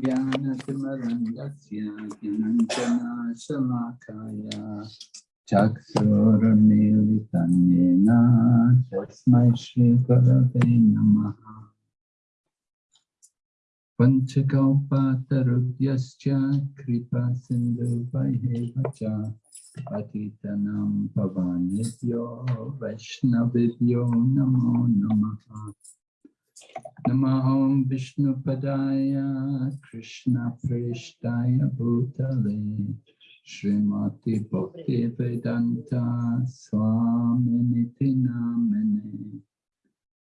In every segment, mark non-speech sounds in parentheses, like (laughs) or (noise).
Jnana Timarandasya Jnanjana Shalakaya Chaksurmilitanyena Tasmai Shri Gurave Namaha. Kripa Sindhu Patitanam नमः विष्णुपदाय कृष्णप्रेष्ठाय भूतले श्रीमती भक्ति वेदांता स्वामिनिधि नामिने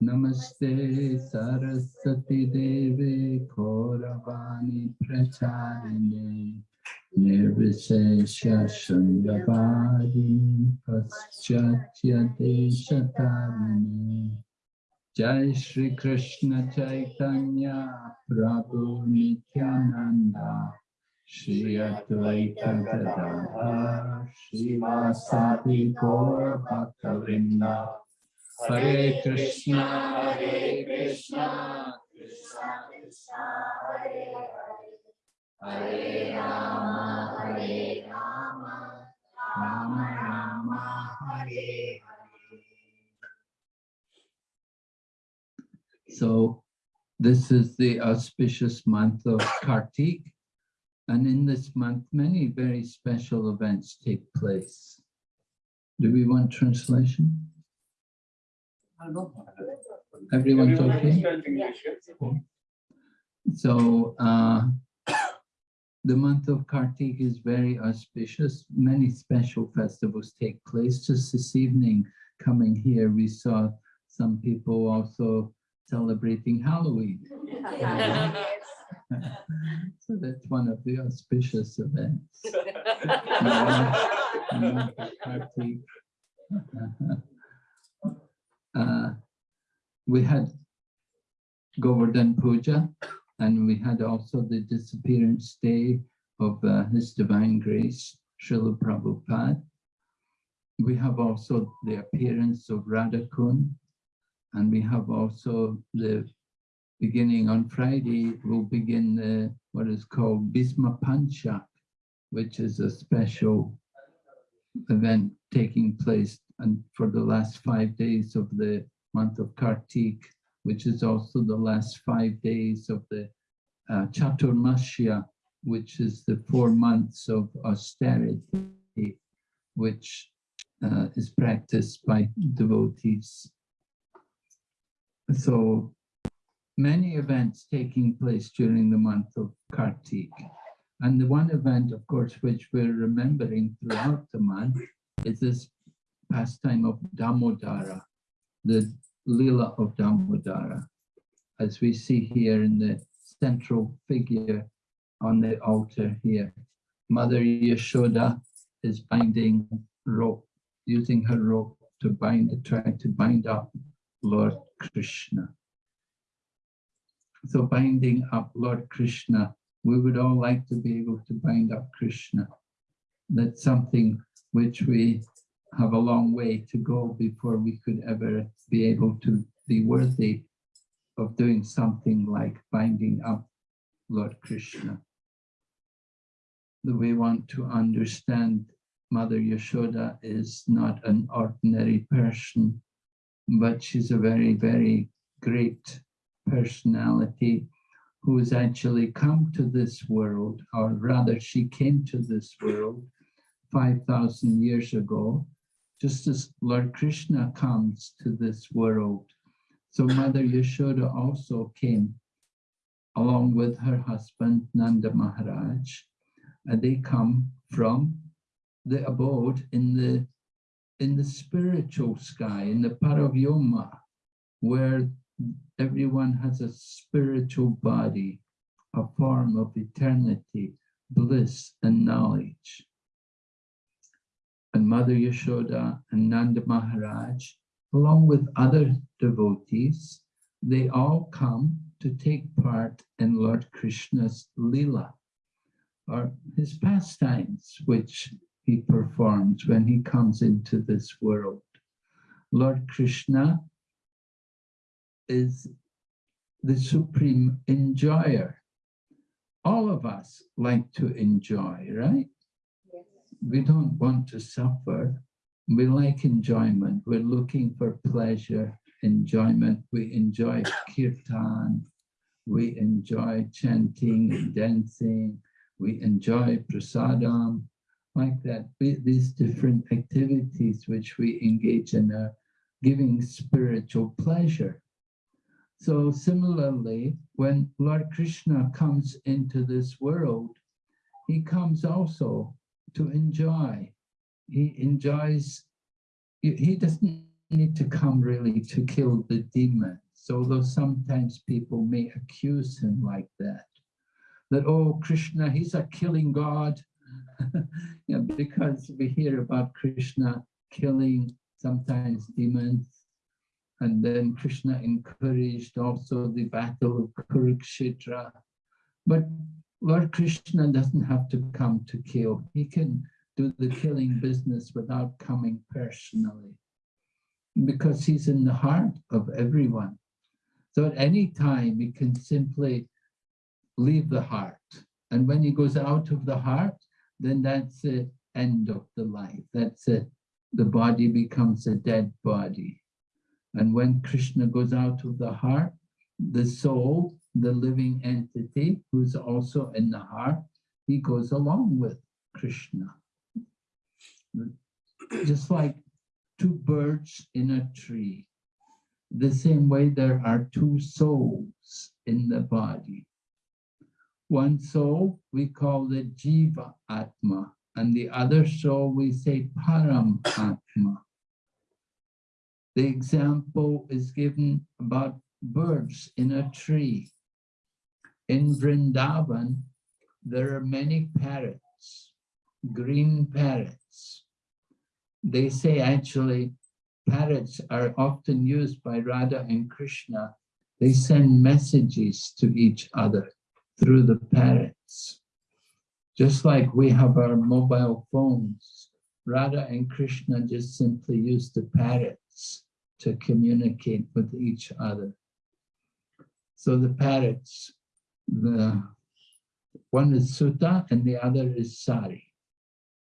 नमस्ते सरस्वती देवे गौरवाणी प्रचारिणे निर्विशेष शून्यवादी पश्चात्यदेशतारिणे Jai Shri Krishna Chaitanya Prabhu Nityananda Shri Advaita Gadadhar Shri Vasadi Gaur Bhaktavinda Hare Krishna Hare Krishna Krishna Krishna Hare Hare Hare Rama Hare Rama Rama Rama Hare Hare So this is the auspicious month of Kartik. And in this month, many very special events take place. Do we want translation? Everyone's okay? So uh, (coughs) the month of Kartik is very auspicious. Many special festivals take place. Just this evening, coming here, we saw some people also celebrating Halloween. (laughs) so that's one of the auspicious events. (laughs) (laughs) uh, we had Govardhan Puja and we had also the disappearance day of uh, His Divine Grace, Srila Prabhupada. We have also the appearance of Radhakund, and we have also the beginning on Friday, we'll begin the, what is called Bhisma Panchak, which is a special event taking place and for the last five days of the month of Kartik, which is also the last five days of the uh, which is the four months of austerity, which uh, is practiced by devotees. So many events taking place during the month of Kartik. And the one event, of course, which we're remembering throughout the month is this pastime of Damodara, the Lila of Damodara, as we see here in the central figure on the altar here. Mother Yashoda is binding rope, using her rope to bind, try to bind up Lord Krishna. So binding up Lord Krishna, we would all like to be able to bind up Krishna. That's something which we have a long way to go before we could ever be able to be worthy of doing something like binding up Lord Krishna. We want to understand Mother Yashoda is not an ordinary person, but she's a very, very great personality who has actually come to this world, or rather she came to this world 5,000 years ago, just as Lord Krishna comes to this world. So Mother Yashoda also came along with her husband Nanda Maharaj, and they come from the abode in the in the spiritual sky, in the Paravyoma, where everyone has a spiritual body, a form of eternity, bliss and knowledge. And Mother Yashoda and Nanda Maharaj, along with other devotees, they all come to take part in Lord Krishna's Leela, or his pastimes, which he performs when he comes into this world. Lord Krishna is the supreme enjoyer. All of us like to enjoy, right? Yes. We don't want to suffer. We like enjoyment. We're looking for pleasure, enjoyment. We enjoy kirtan. We enjoy chanting and dancing. We enjoy prasadam, like that. These different activities which we engage in are giving spiritual pleasure. So similarly, when Lord Krishna comes into this world, he comes also to enjoy. He enjoys, he doesn't need to come really to kill the demons, although sometimes people may accuse him like that. That, oh, Krishna, he's a killing God. (laughs) yeah, because we hear about Krishna killing sometimes demons and then Krishna encouraged also the battle of Kurukshetra. But Lord Krishna doesn't have to come to kill. He can do the killing business without coming personally because he's in the heart of everyone. So at any time, he can simply leave the heart. And when he goes out of the heart, then that's the end of the life. That's it. The body becomes a dead body. And when Krishna goes out of the heart, the soul, the living entity, who's also in the heart, he goes along with Krishna. Just like two birds in a tree. The same way there are two souls in the body. One soul we call the Jiva Atma, and the other soul we say Param Atma. The example is given about birds in a tree. In Vrindavan, there are many parrots, green parrots. They say actually parrots are often used by Radha and Krishna. They send messages to each other through the parrots. Just like we have our mobile phones, Radha and Krishna just simply use the parrots to communicate with each other. So the parrots, the one is Sutta and the other is Sari.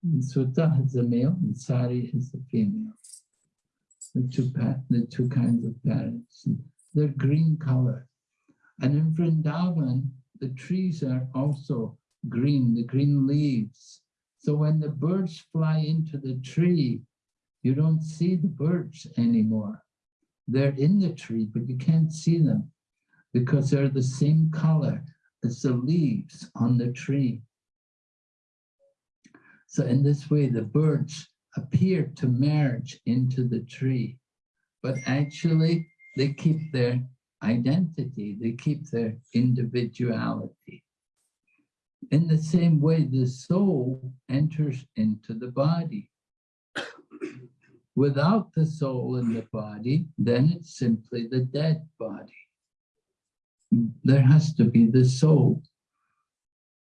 And Sutta is the male and Sari is the female. The two, the two kinds of parrots. They're green color. And in Vrindavan, the trees are also green, the green leaves. So when the birds fly into the tree, you don't see the birds anymore. They're in the tree, but you can't see them because they're the same color as the leaves on the tree. So in this way, the birds appear to merge into the tree, but actually they keep their identity, they keep their individuality. In the same way, the soul enters into the body. Without the soul in the body, then it's simply the dead body. There has to be the soul.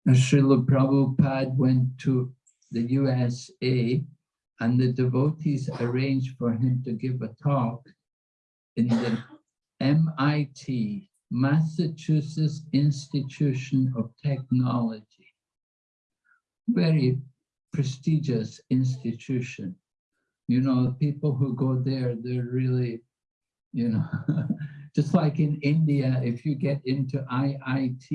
Srila Prabhupada went to the USA and the devotees arranged for him to give a talk in the MIT, Massachusetts Institution of Technology. Very prestigious institution you know, people who go there, they're really, you know, (laughs) just like in India, if you get into IIT,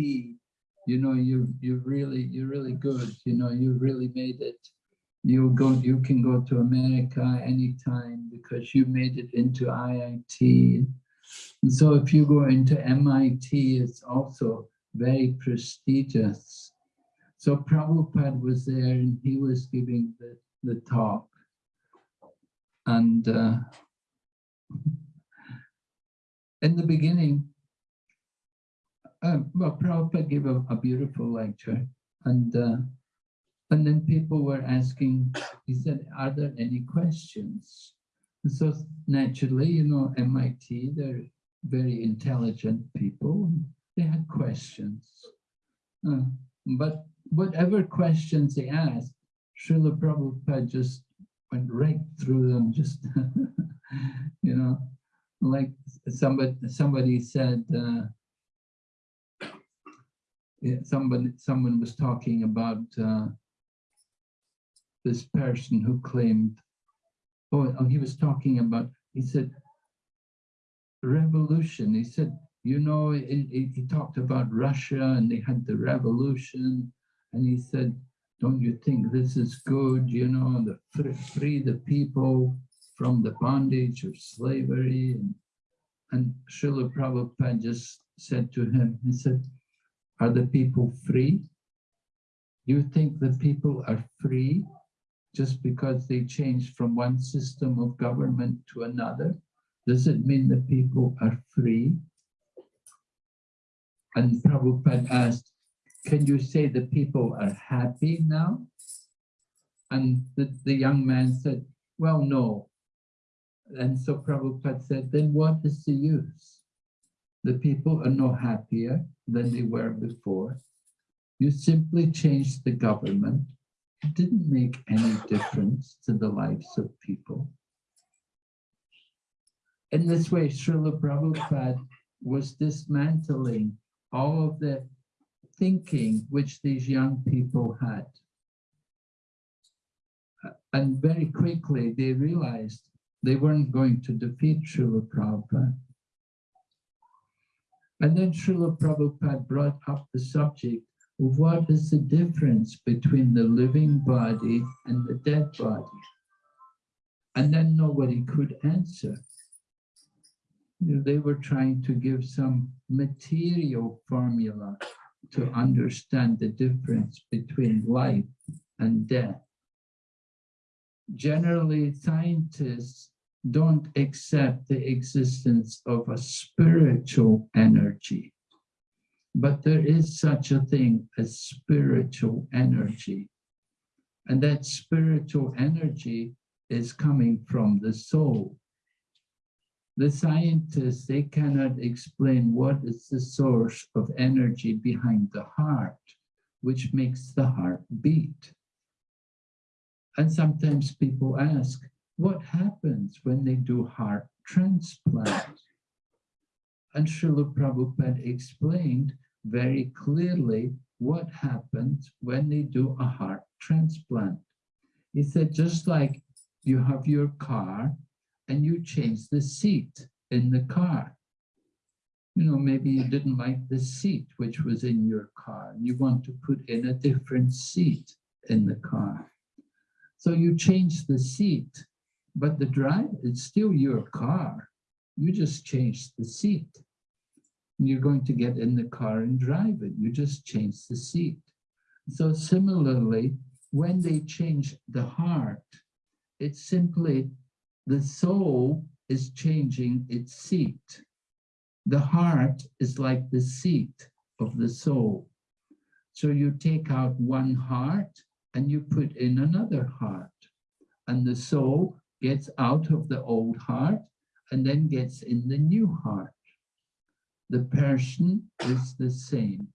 you know, you you really you're really good. You know, you really made it. You go, you can go to America anytime because you made it into IIT. And so if you go into MIT, it's also very prestigious. So Prabhupada was there and he was giving the, the talk. And uh, in the beginning, uh, well, Prabhupada gave a, a beautiful lecture, and uh, and then people were asking, he said, are there any questions? And so naturally, you know, MIT, they're very intelligent people, they had questions. Uh, but whatever questions they asked, Srila Prabhupada just went right through them, just, (laughs) you know, like somebody, somebody said, uh, yeah, somebody, someone was talking about uh, this person who claimed, oh, oh, he was talking about, he said, revolution. He said, you know, he, he talked about Russia and they had the revolution. And he said, don't you think this is good, you know, the free the people from the bondage of slavery? And, and Srila Prabhupada just said to him, he said, are the people free? You think the people are free just because they changed from one system of government to another? Does it mean the people are free? And Prabhupada asked, can you say the people are happy now? And the, the young man said, well, no. And so Prabhupada said, then what is the use? The people are no happier than they were before. You simply changed the government. It didn't make any difference to the lives of people. In this way, Srila Prabhupada was dismantling all of the thinking which these young people had. And very quickly they realized they weren't going to defeat Srila Prabhupada. And then Srila Prabhupada brought up the subject of what is the difference between the living body and the dead body. And then nobody could answer they were trying to give some material formula to understand the difference between life and death. Generally, scientists don't accept the existence of a spiritual energy, but there is such a thing as spiritual energy. And that spiritual energy is coming from the soul the scientists, they cannot explain what is the source of energy behind the heart, which makes the heart beat. And sometimes people ask, what happens when they do heart transplant? And Srila Prabhupada explained very clearly what happens when they do a heart transplant. He said, just like you have your car and you change the seat in the car. You know, maybe you didn't like the seat which was in your car and you want to put in a different seat in the car. So you change the seat, but the drive, it's still your car. You just change the seat. You're going to get in the car and drive it. You just change the seat. So similarly, when they change the heart, it's simply the soul is changing its seat. The heart is like the seat of the soul. So you take out one heart and you put in another heart. And the soul gets out of the old heart and then gets in the new heart. The person is the same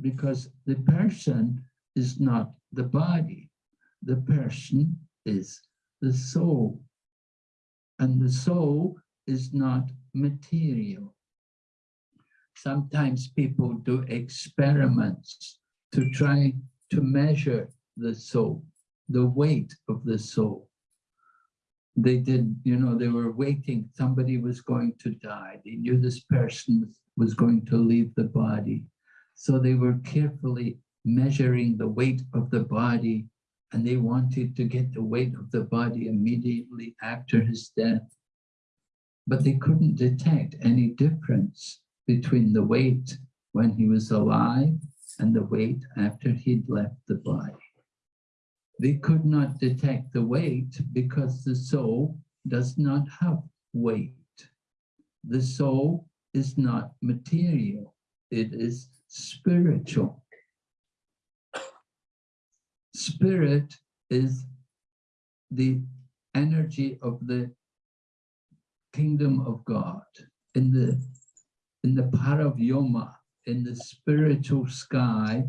because the person is not the body. The person is the soul. And the soul is not material. Sometimes people do experiments to try to measure the soul, the weight of the soul. They did, you know, they were waiting, somebody was going to die. They knew this person was going to leave the body. So they were carefully measuring the weight of the body and they wanted to get the weight of the body immediately after his death. But they couldn't detect any difference between the weight when he was alive and the weight after he'd left the body. They could not detect the weight because the soul does not have weight. The soul is not material, it is spiritual. Spirit is the energy of the kingdom of God. In the in the Paravyoma, in the spiritual sky,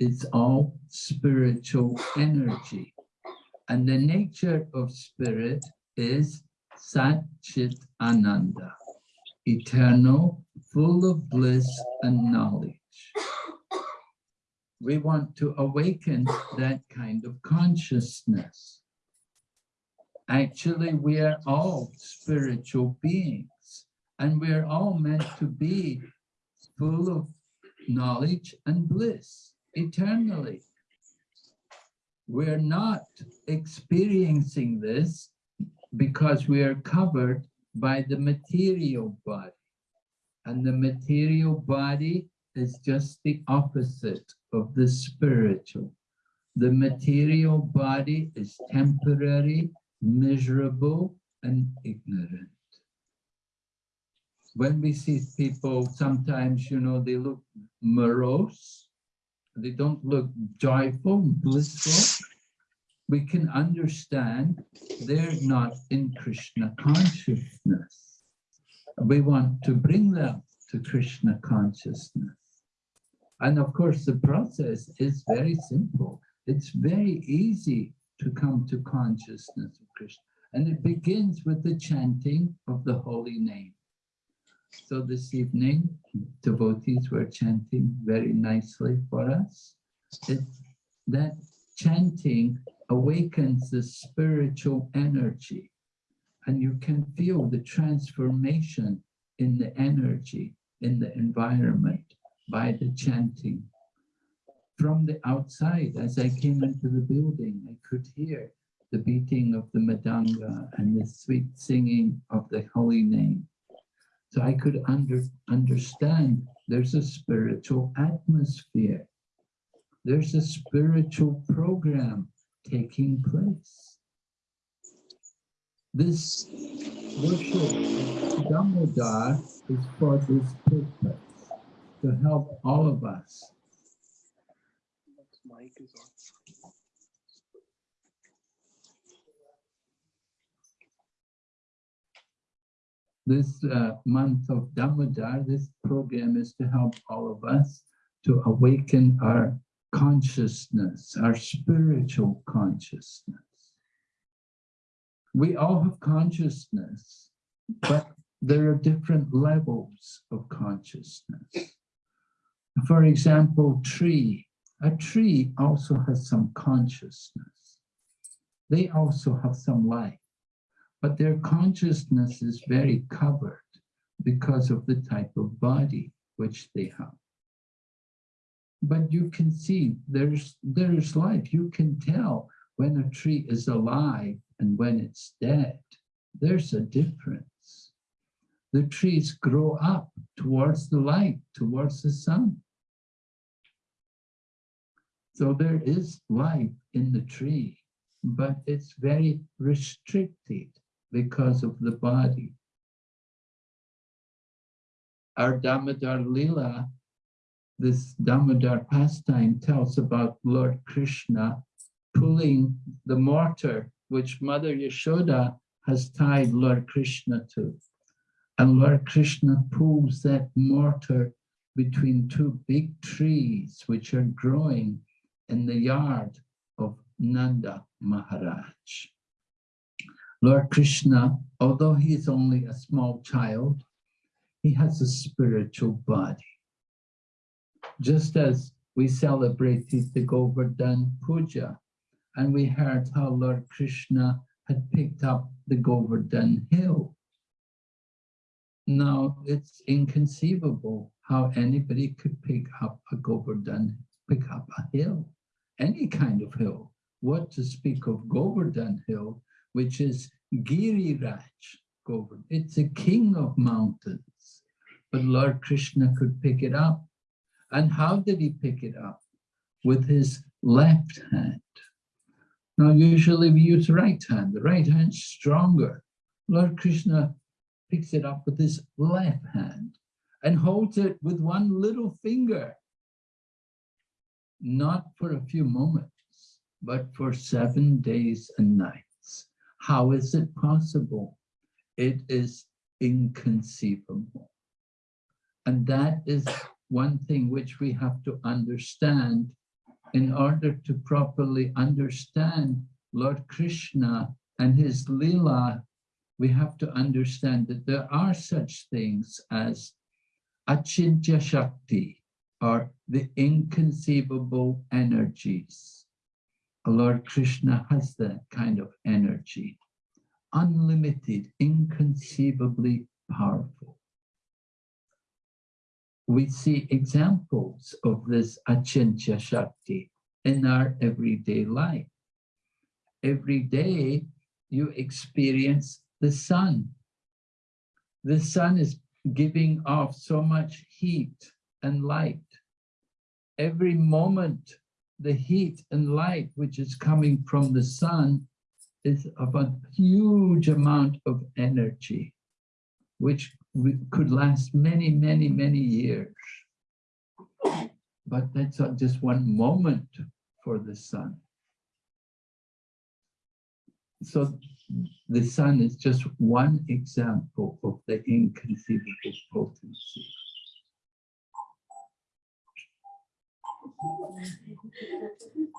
it's all spiritual energy. And the nature of spirit is Sat Chit Ananda, eternal, full of bliss and knowledge. We want to awaken that kind of consciousness. Actually, we are all spiritual beings and we're all meant to be full of knowledge and bliss eternally. We're not experiencing this because we are covered by the material body. And the material body is just the opposite of the spiritual. The material body is temporary, miserable, and ignorant. When we see people, sometimes, you know, they look morose, they don't look joyful, blissful, we can understand they're not in Krishna consciousness. We want to bring them to Krishna consciousness. And of course, the process is very simple. It's very easy to come to consciousness of Krishna. And it begins with the chanting of the holy name. So this evening, devotees were chanting very nicely for us. That chanting awakens the spiritual energy and you can feel the transformation in the energy in the environment by the chanting. From the outside, as I came into the building, I could hear the beating of the Mridanga and the sweet singing of the holy name. So I could under, understand there's a spiritual atmosphere. There's a spiritual program taking place. This worship of Damodar is for this purpose, to help all of us. This uh, month of Damodar, this program is to help all of us to awaken our consciousness, our spiritual consciousness. We all have consciousness, but there are different levels of consciousness. For example, tree. A tree also has some consciousness. They also have some life, but their consciousness is very covered because of the type of body which they have but you can see there's there's life. You can tell when a tree is alive and when it's dead. There's a difference. The trees grow up towards the light, towards the sun. So there is life in the tree, but it's very restricted because of the body. Our Damodar Lila this Damodar pastime tells about Lord Krishna pulling the mortar which Mother Yashoda has tied Lord Krishna to. And Lord Krishna pulls that mortar between two big trees which are growing in the yard of Nanda Maharaj. Lord Krishna, although he is only a small child, he has a spiritual body just as we celebrated the Govardhan Puja, and we heard how Lord Krishna had picked up the Govardhan hill. Now, it's inconceivable how anybody could pick up a Govardhan, pick up a hill, any kind of hill. What to speak of Govardhan hill, which is Giriraj Govardhan. It's a king of mountains, but Lord Krishna could pick it up and how did he pick it up? With his left hand. Now, usually we use right hand. The right hand's stronger. Lord Krishna picks it up with his left hand and holds it with one little finger. Not for a few moments, but for seven days and nights. How is it possible? It is inconceivable. And that is one thing which we have to understand in order to properly understand Lord Krishna and his lila, we have to understand that there are such things as achintya shakti, are the inconceivable energies. Lord Krishna has that kind of energy, unlimited, inconceivably powerful. We see examples of this Achintya Shakti in our everyday life. Every day you experience the sun. The sun is giving off so much heat and light. Every moment, the heat and light which is coming from the sun is of a huge amount of energy, which could last many, many, many years. But that's not just one moment for the sun. So the sun is just one example of the inconceivable potency.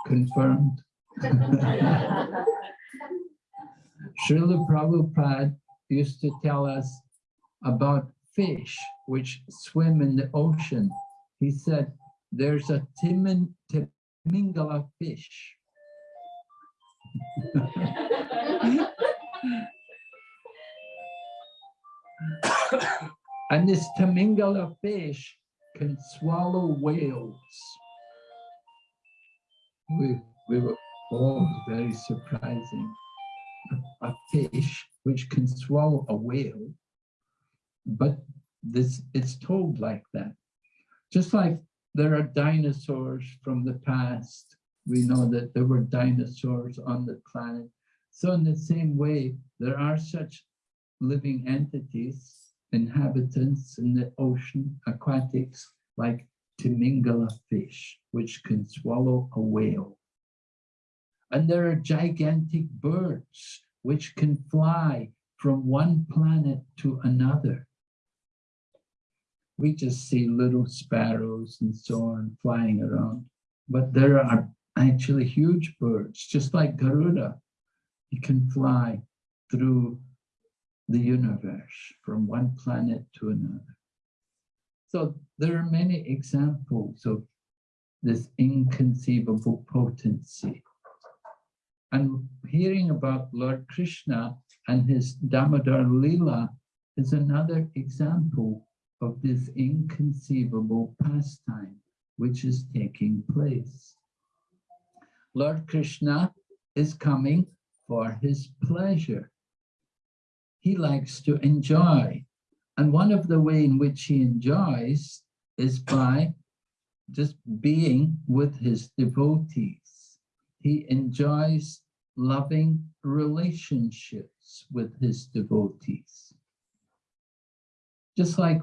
Confirmed. Srila Prabhupada used to tell us about fish which swim in the ocean. He said, there's a timin, timingala fish. and this Tamingala fish can swallow whales. We, we were all very surprising. A fish which can swallow a whale, but this it's told like that. Just like there are dinosaurs from the past, we know that there were dinosaurs on the planet. So in the same way, there are such living entities inhabitants in the ocean, aquatics, like Timingala fish, which can swallow a whale. And there are gigantic birds which can fly from one planet to another. We just see little sparrows and so on flying around, but there are actually huge birds, just like Garuda. He can fly through the universe from one planet to another. So there are many examples of this inconceivable potency. And hearing about Lord Krishna and his Damodar Lila is another example of this inconceivable pastime which is taking place. Lord Krishna is coming for his pleasure he likes to enjoy. And one of the way in which he enjoys is by just being with his devotees. He enjoys loving relationships with his devotees. Just like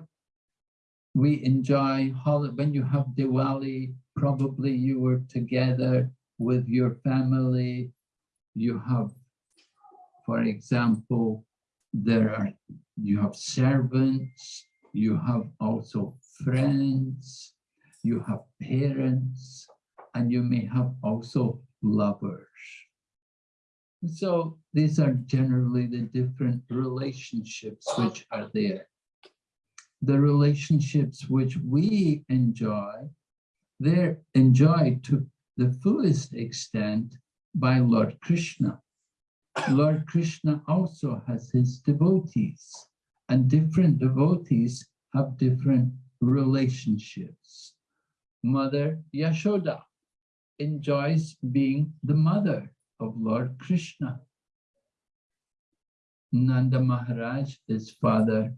we enjoy when you have Diwali, probably you were together with your family. You have, for example, there are, you have servants, you have also friends, you have parents, and you may have also lovers. So these are generally the different relationships which are there. The relationships which we enjoy, they're enjoyed to the fullest extent by Lord Krishna. Lord Krishna also has his devotees and different devotees have different relationships. Mother Yashoda enjoys being the mother of Lord Krishna. Nanda Maharaj is father.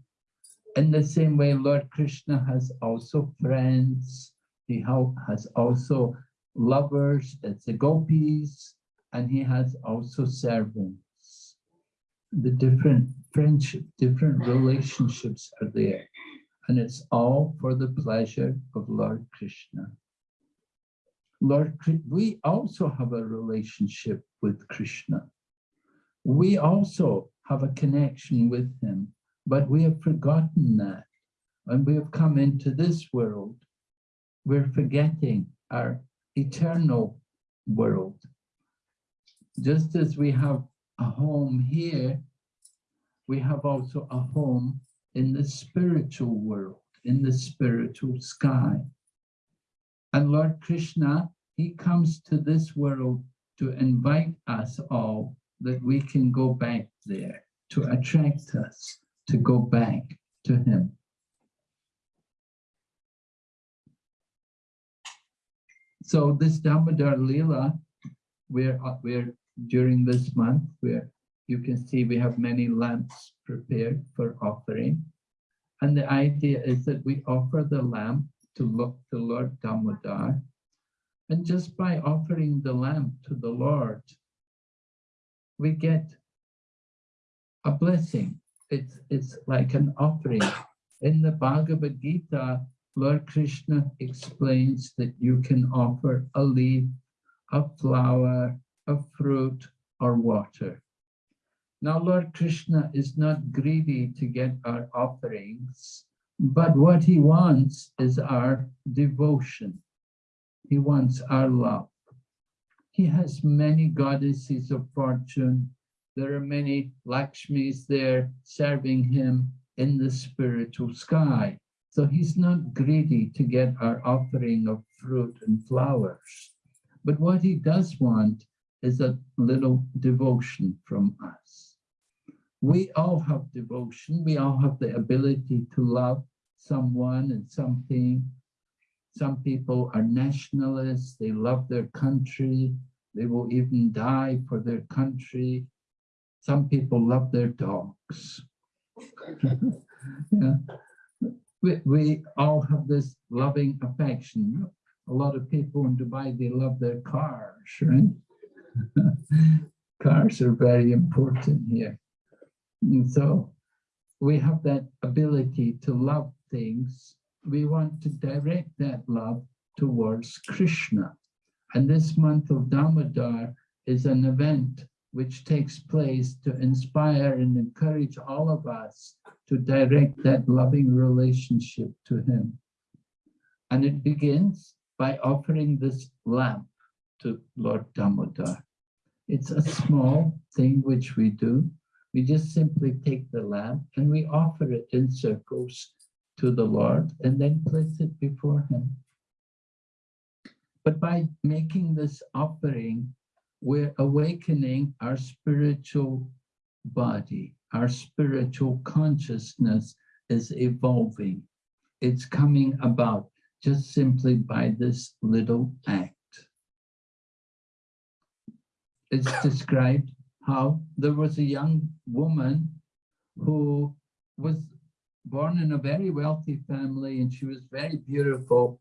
In the same way, Lord Krishna has also friends. He has also lovers, it's the gopis, and he has also servants. The different friendship, different relationships are there. And it's all for the pleasure of Lord Krishna. Lord, we also have a relationship with Krishna. We also have a connection with him, but we have forgotten that. And we have come into this world. We're forgetting our eternal world just as we have a home here, we have also a home in the spiritual world, in the spiritual sky. And Lord Krishna, he comes to this world to invite us all that we can go back there, to attract us to go back to him. So this Damodar Leela, we're, we're during this month, where you can see we have many lamps prepared for offering. And the idea is that we offer the lamp to look to Lord Damodar. And just by offering the lamp to the Lord, we get a blessing. It's, it's like an offering. In the Bhagavad Gita, Lord Krishna explains that you can offer a leaf, a flower, a fruit, or water. Now, Lord Krishna is not greedy to get our offerings, but what he wants is our devotion. He wants our love. He has many goddesses of fortune. There are many Lakshmis there serving him in the spiritual sky. So he's not greedy to get our offering of fruit and flowers. But what he does want is a little devotion from us. We all have devotion. We all have the ability to love someone and something. Some people are nationalists. They love their country. They will even die for their country. Some people love their dogs. (laughs) yeah we, we all have this loving affection. A lot of people in Dubai, they love their cars, right? (laughs) cars are very important here. And so we have that ability to love things. We want to direct that love towards Krishna. And this month of Damodar is an event which takes place to inspire and encourage all of us to direct that loving relationship to him. And it begins by offering this lamp to Lord Damodar. It's a small thing which we do. We just simply take the lamp and we offer it in circles to the Lord and then place it before him. But by making this offering, we're awakening our spiritual body. Our spiritual consciousness is evolving. It's coming about just simply by this little act. It's described how there was a young woman who was born in a very wealthy family and she was very beautiful.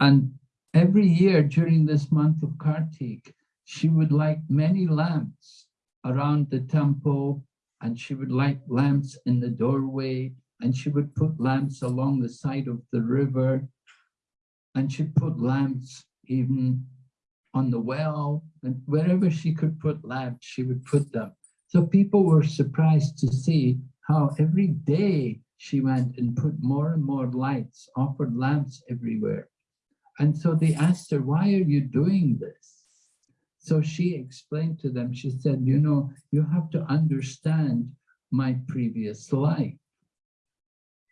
And every year during this month of Kartik, she would light many lamps around the temple and she would light lamps in the doorway and she would put lamps along the side of the river and she'd put lamps even on the well and wherever she could put lamps, she would put them. So people were surprised to see how every day she went and put more and more lights, offered lamps everywhere. And so they asked her, why are you doing this? So she explained to them, she said, you know, you have to understand my previous life.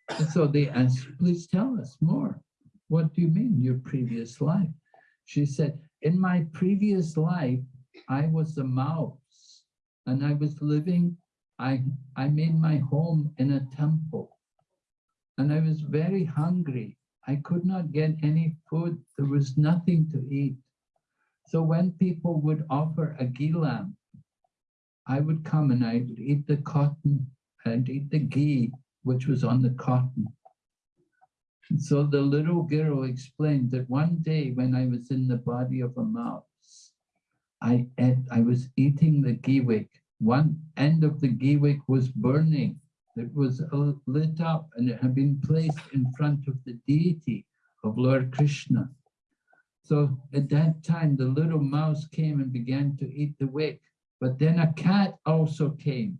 And so they asked, please tell us more. What do you mean, your previous life? She said, in my previous life, I was a mouse and I was living, I, I made my home in a temple and I was very hungry. I could not get any food. There was nothing to eat. So when people would offer a ghee lamp, I would come and I would eat the cotton and eat the ghee, which was on the cotton. So the little girl explained that one day when I was in the body of a mouse, I ate, I was eating the ghee wick. One end of the ghee wick was burning. It was lit up and it had been placed in front of the deity of Lord Krishna. So at that time, the little mouse came and began to eat the wick. But then a cat also came.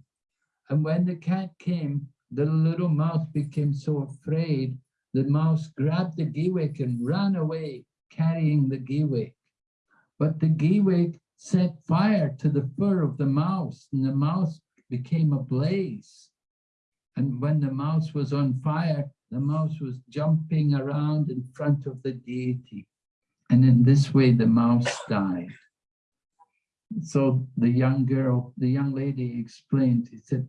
And when the cat came, the little mouse became so afraid, the mouse grabbed the ghee wick and ran away, carrying the ghee wick. But the ghee wick set fire to the fur of the mouse, and the mouse became ablaze. And when the mouse was on fire, the mouse was jumping around in front of the deity. And in this way, the mouse died. So the young girl, the young lady explained, he said,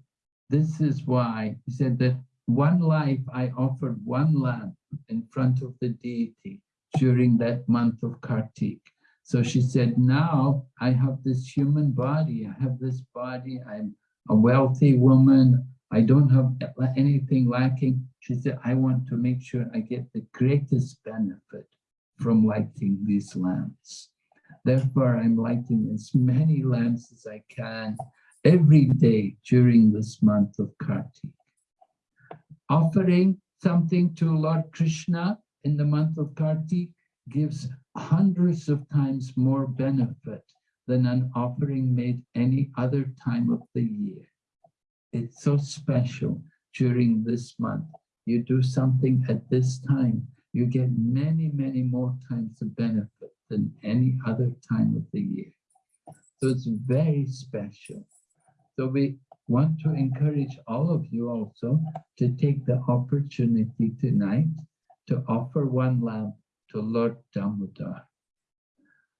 this is why, he said that one life I offered one lamp in front of the deity during that month of Kartik. So she said, now I have this human body, I have this body, I'm a wealthy woman, I don't have anything lacking. She said, I want to make sure I get the greatest benefit from lighting these lamps. Therefore, I'm lighting as many lamps as I can every day during this month of Kartik. Offering something to Lord Krishna in the month of Kartik gives hundreds of times more benefit than an offering made any other time of the year. It's so special during this month. You do something at this time, you get many, many more times of benefit than any other time of the year. So it's very special. So we want to encourage all of you also to take the opportunity tonight to offer one lamp to Lord Damodar.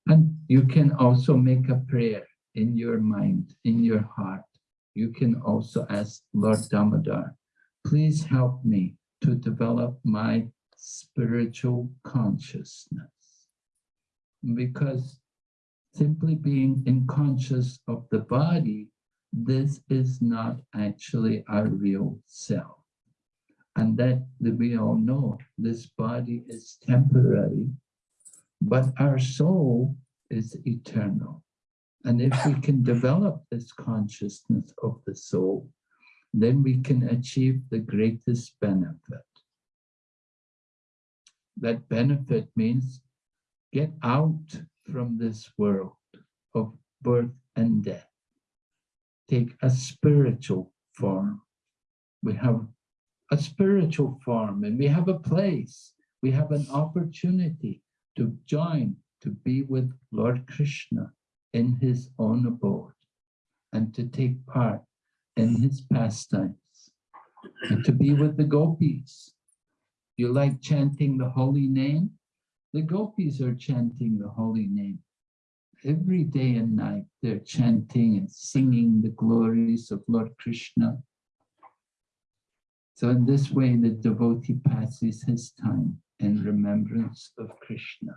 And you can also make a prayer in your mind, in your heart. You can also ask Lord Damodar, please help me to develop my spiritual consciousness. Because simply being unconscious of the body this is not actually our real self. And that, that we all know this body is temporary, but our soul is eternal. And if we can develop this consciousness of the soul, then we can achieve the greatest benefit. That benefit means get out from this world of birth and death take a spiritual form. We have a spiritual form and we have a place. We have an opportunity to join, to be with Lord Krishna in his own abode and to take part in his pastimes and to be with the gopis. You like chanting the holy name? The gopis are chanting the holy name every day and night they're chanting and singing the glories of Lord Krishna. So in this way, the devotee passes his time in remembrance of Krishna.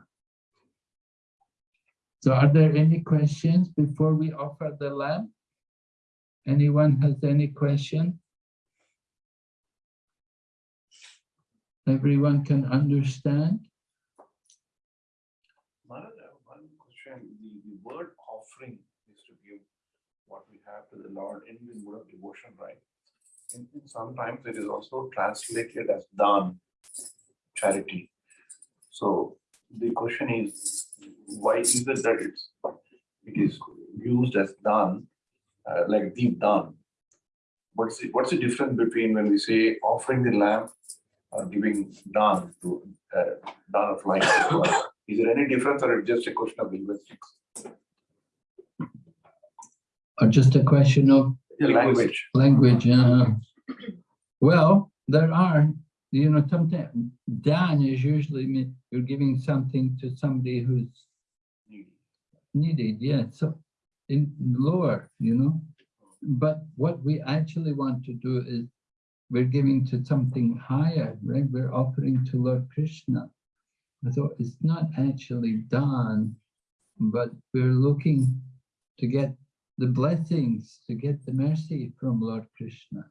So are there any questions before we offer the lamp? Anyone has any question? Everyone can understand? word offering is to give what we have to the Lord in the mood of devotion, right? And, sometimes it is also translated as dan, charity. So the question is, why is it that it's it is used as dan, uh, like deep dan? What's the, what's the difference between when we say offering the lamp or giving dan to uh, dan of life? Is there any difference or it's just a question of linguistics? Or just a question of language. Language. Uh, well, there are, you know, sometimes Dan is usually you're giving something to somebody who's needed. Yeah, so in lower, you know. But what we actually want to do is we're giving to something higher, right? We're offering to Lord Krishna. So it's not actually done, but we're looking to get the blessings, to get the mercy from Lord Krishna.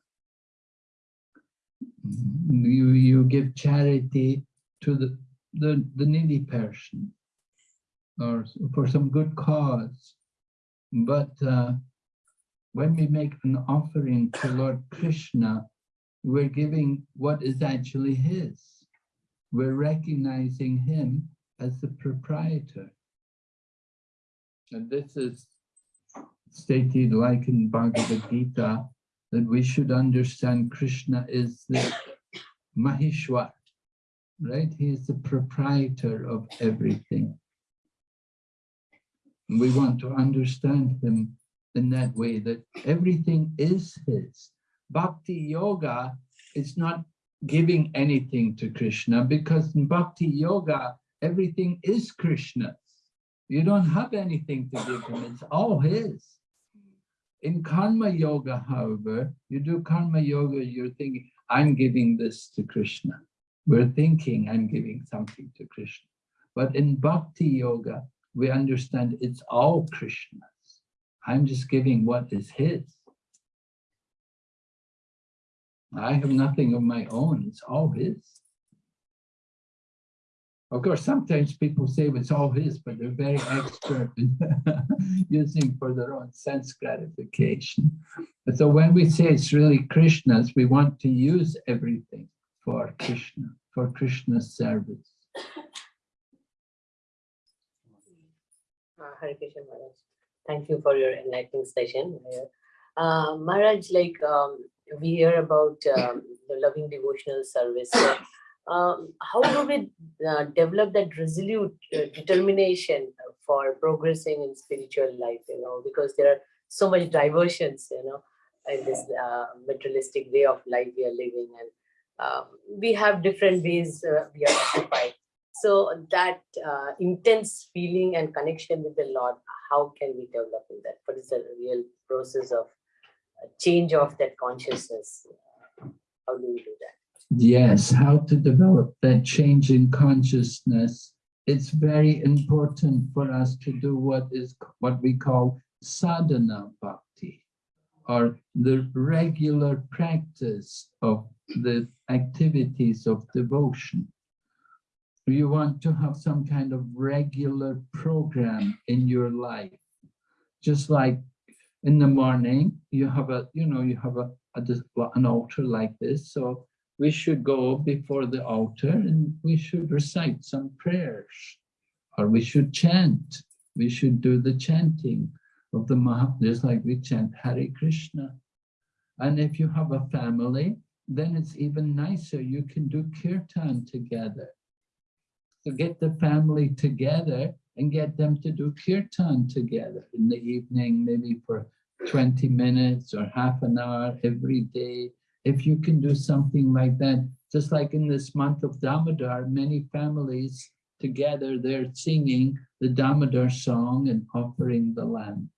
You, you give charity to the, the, the needy person or for some good cause. But uh, when we make an offering to Lord Krishna, we're giving what is actually his. We're recognizing him as the proprietor. And this is stated like in Bhagavad Gita that we should understand Krishna is the Maheshwar, right? He is the proprietor of everything. We want to understand him in that way, that everything is his. Bhakti yoga is not giving anything to Krishna because in bhakti yoga, Everything is Krishna's. You don't have anything to give him, it's all his. In karma yoga, however, you do karma yoga, you're thinking, I'm giving this to Krishna. We're thinking I'm giving something to Krishna. But in bhakti yoga, we understand it's all Krishna's. I'm just giving what is his. I have nothing of my own, it's all his. Of course, sometimes people say it's all his, but they're very expert in (laughs) using for their own sense gratification. so when we say it's really Krishna's, we want to use everything for Krishna, for Krishna's service. Uh, Hare Krishna Maharaj. Thank you for your enlightening session. Uh, Maharaj, like um, we hear about um, the loving devotional service. Um, how do we uh, develop that resolute uh, determination for progressing in spiritual life, you know, because there are so much diversions, you know, in this uh, materialistic way of life we are living and um, we have different ways uh, we are occupied. So that uh, intense feeling and connection with the Lord, how can we develop in that? What is the real process of uh, change of that consciousness? How do we do that? Yes, how to develop that change in consciousness. It's very important for us to do what is what we call sadhana bhakti, or the regular practice of the activities of devotion. You want to have some kind of regular program in your life. Just like in the morning, you have a, you know, you have a, a an altar like this. So we should go before the altar and we should recite some prayers or we should chant. We should do the chanting of the Maha, just like we chant Hare Krishna. And if you have a family, then it's even nicer. You can do kirtan together. So get the family together and get them to do kirtan together in the evening, maybe for 20 minutes or half an hour every day if you can do something like that, just like in this month of Damodar, many families together, they're singing the Damodar song and offering the lamb.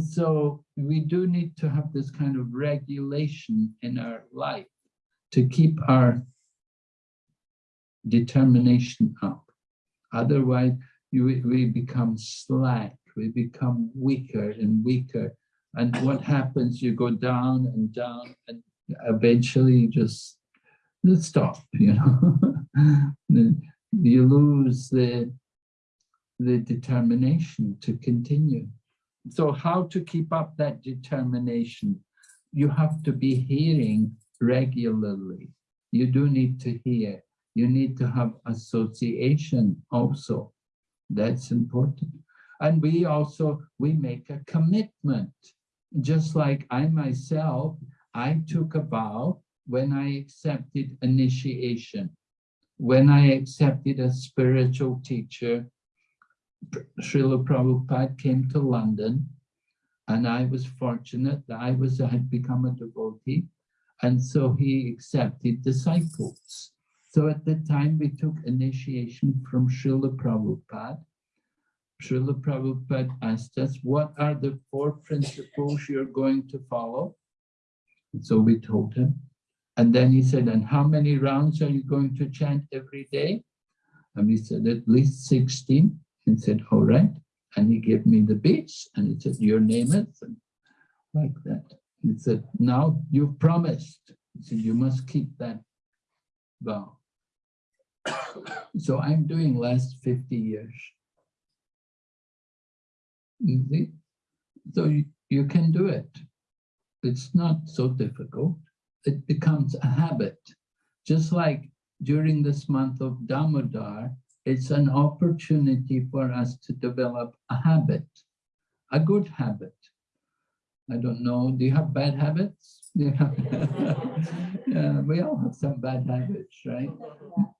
So we do need to have this kind of regulation in our life to keep our determination up. Otherwise, you, we become slack, we become weaker and weaker. And what happens, you go down and down and eventually just stop, (laughs) you know. you lose the, the determination to continue. So how to keep up that determination? You have to be hearing regularly. You do need to hear. You need to have association also. That's important. And we also, we make a commitment. Just like I myself I took a vow when I accepted initiation, when I accepted a spiritual teacher, Srila Prabhupada came to London and I was fortunate that I was I had become a devotee and so he accepted disciples. So at the time we took initiation from Srila Prabhupada. Srila Prabhupada asked us, what are the four principles you're going to follow? So we told him. And then he said, and how many rounds are you going to chant every day? And we said, at least 16. He said, all right. And he gave me the beats and he said, your name is, and like that. He said, now you've promised. He said, you must keep that vow. so I'm doing last 50 years. You see? So you, you can do it. It's not so difficult. It becomes a habit. Just like during this month of Damodar, it's an opportunity for us to develop a habit, a good habit. I don't know, do you have bad habits? Yeah. (laughs) yeah, we all have some bad habits, right?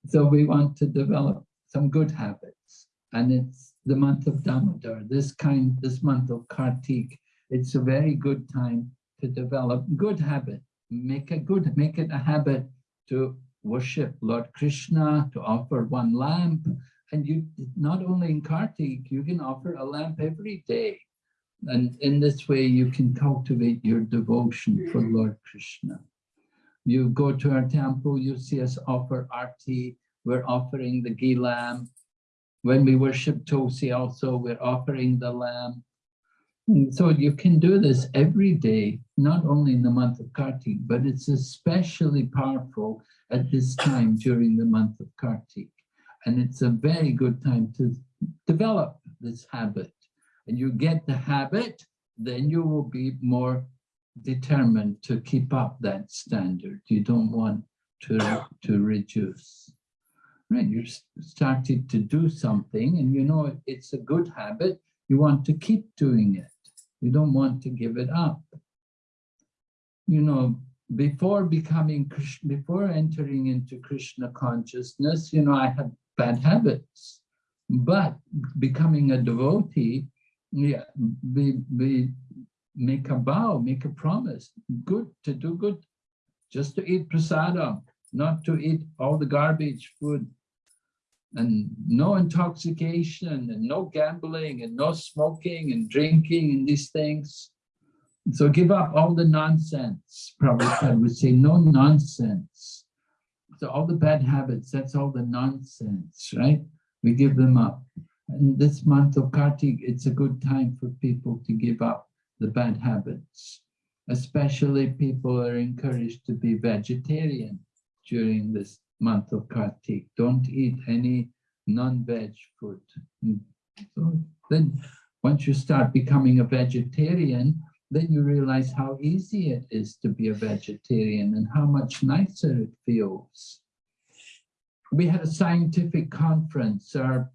So we want to develop some good habits. And it's the month of Damodar, this kind, this month of Kartik, it's a very good time to develop good habit, make a good, make it a habit to worship Lord Krishna, to offer one lamp, And you, not only in Kartik, you can offer a lamp every day. And in this way, you can cultivate your devotion for Lord Krishna. You go to our temple, you see us offer arti, we're offering the ghee lamb. When we worship Tulsi also, we're offering the lamb. Mm, So you can do this every day, not only in the month of Kartik, but it's especially powerful at this time during the month of Kartik. And it's a very good time to develop this habit. And you get the habit, then you will be more determined to keep up that standard. You don't want to, to reduce. Right, you started to do something and you know it's a good habit, you want to keep doing it. You don't want to give it up. You know, before becoming before entering into Krishna consciousness, you know, I had bad habits. But becoming a devotee, yeah, we, we make a vow, make a promise, good to do good, just to eat prasadam, not to eat all the garbage food and no intoxication and no gambling and no smoking and drinking and these things. So give up all the nonsense. Prabhupada would say, no nonsense. So all the bad habits, that's all the nonsense, right? We give them up. And this month of Kartik, it's a good time for people to give up the bad habits. Especially people are encouraged to be vegetarian during this month of Kartik. Don't eat any non-veg food. Mm. So then, once you start becoming a vegetarian, then you realize how easy it is to be a vegetarian and how much nicer it feels. We had a scientific conference. Our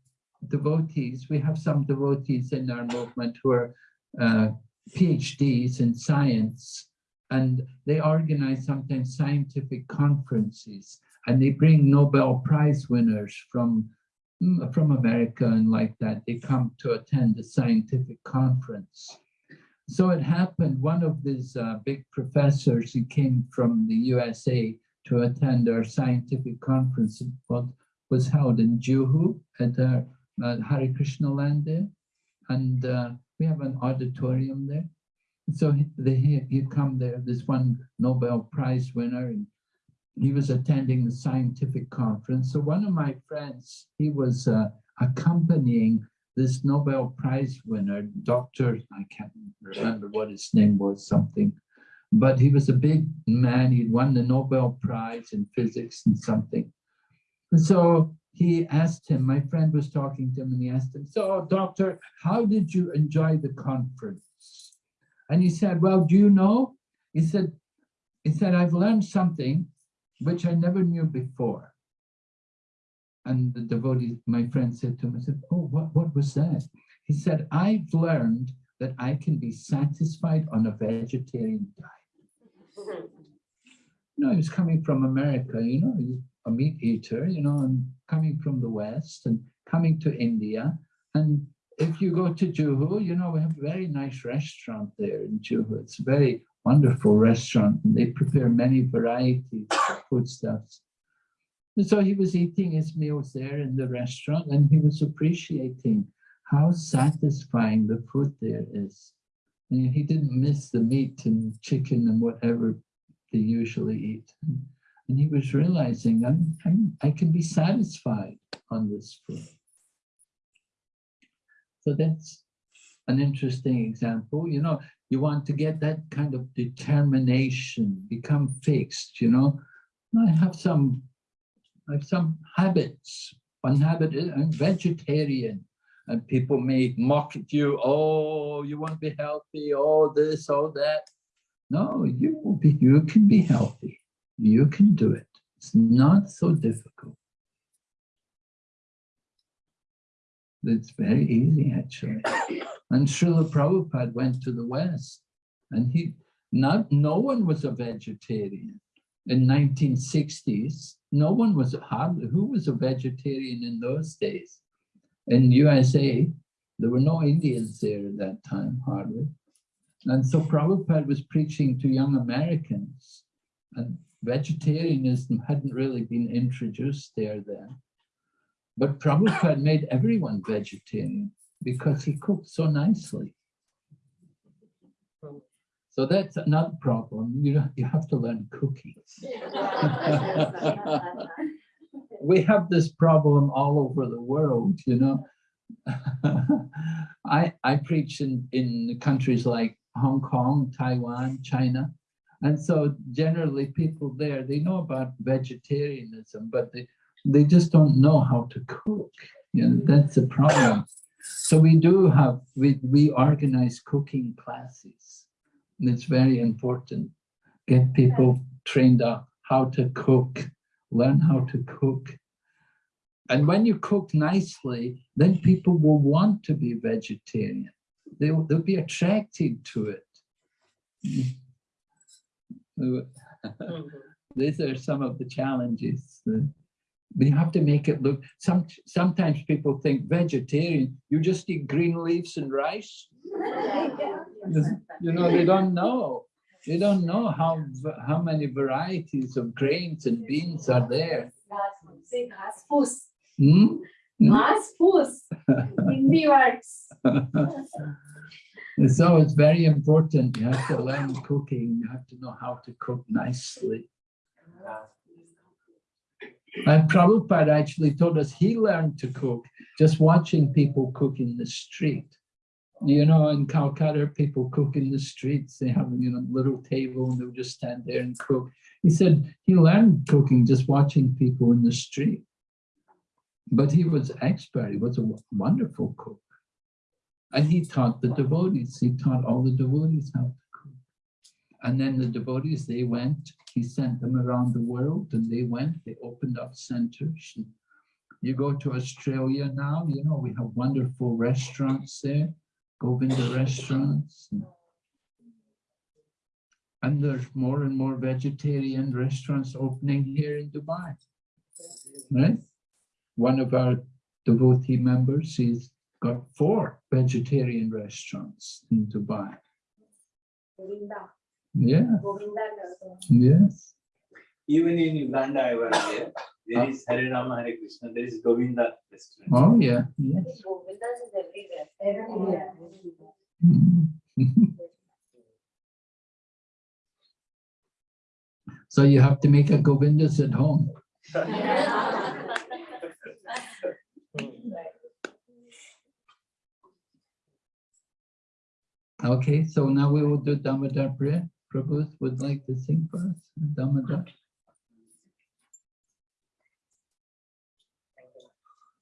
devotees, we have some devotees in our movement who are uh, PhDs in science, and they organize sometimes scientific conferences and they bring Nobel Prize winners from, mm, from America and like that. They come to attend a scientific conference. So it happened, one of these uh, big professors, he came from the USA to attend our scientific conference, what was held in Juhu at our uh, Hare Krishna land there. And uh, we have an auditorium there. So he, they, he, he'd come there, this one Nobel Prize winner, and he was attending the scientific conference. So one of my friends, he was uh, accompanying this Nobel Prize winner, Dr. I can't remember what his name was, something, but he was a big man. He'd won the Nobel Prize in physics and something. And so he asked him, my friend was talking to him and he asked him, so doctor, how did you enjoy the conference? And he said, well, do you know? He said, he said, I've learned something which I never knew before. And the devotee, my friend said to him, I said, oh, what, what was that? He said, I've learned that I can be satisfied on a vegetarian diet. Mm-hmm. You know, he was coming from America, you know, he's a meat eater, you know, and coming from the West and coming to India. And if you go to Juhu, you know, we have a very nice restaurant there in Juhu. It's a very wonderful restaurant. And they prepare many varieties foodstuffs. And so he was eating his meals there in the restaurant and he was appreciating how satisfying the food there is. And he didn't miss the meat and chicken and whatever they usually eat. And he was realizing I'm, I'm, I can be satisfied on this food. So that's an interesting example. You know, you want to get that kind of determination, become fixed, you know. I have some, I have some habits. One habit is I'm vegetarian. And people may mock at you, oh, you want to be healthy, oh, this, oh, that. No, you will be, you can be healthy. You can do it. It's not so difficult. It's very easy, actually. And Srila Prabhupada went to the West and he, not, no one was a vegetarian. In 1960s, no one was, hardly, who was a vegetarian in those days? In USA, there were no Indians there at that time, hardly. And so Prabhupada was preaching to young Americans and vegetarianism hadn't really been introduced there then. But Prabhupada made everyone vegetarian because he cooked so nicely. So that's another problem. You know, you have to learn cooking. (laughs) we have this problem all over the world, you know. (laughs) I I preach in, in countries like Hong Kong, Taiwan, China. And so generally people there, they know about vegetarianism, but they, they just don't know how to cook. You know, mm-hmm. that's the problem. So we do have, we, we organize cooking classes. And it's very important. Get people trained up how to cook, learn how to cook. And when you cook nicely, then people will want to be vegetarian. They'll, they'll be attracted to it. Mhm. These are some of the challenges. that We have to make it look, some, sometimes people think vegetarian, you just eat green leaves and rice. (laughs) you know, they don't know. They don't know how, how many varieties of grains and beans are there. Hmm? hmm? Mass force in the words. (laughs) so it's very important. You have to learn cooking. You have to know how to cook nicely. And Prabhupada actually told us he learned to cook just watching people cook in the street. You know, in Calcutta, people cook in the streets. They have, you know, little table and they'll just stand there and cook. He said he learned cooking just watching people in the street. But he was expert. He was a wonderful cook. And he taught the devotees. He taught all the devotees how to cook. And then the devotees, they went, he sent them around the world and they went, they opened up centers. You go to Australia now, you know, we have wonderful restaurants there, go in the restaurants. And there's more and more vegetarian restaurants opening here in Dubai, right? One of our devotee members, he's got four vegetarian restaurants in Dubai. Yeah. Yes. Even in Uganda, I was there. There is Hare Rama, Hare Krishna. There is Govinda restaurant. Oh yeah, Govinda is everywhere. (laughs) So you have to make a Govindas at home. okay, so now we will do Damodar prayer. Prabhu would like to sing for us, Damodar.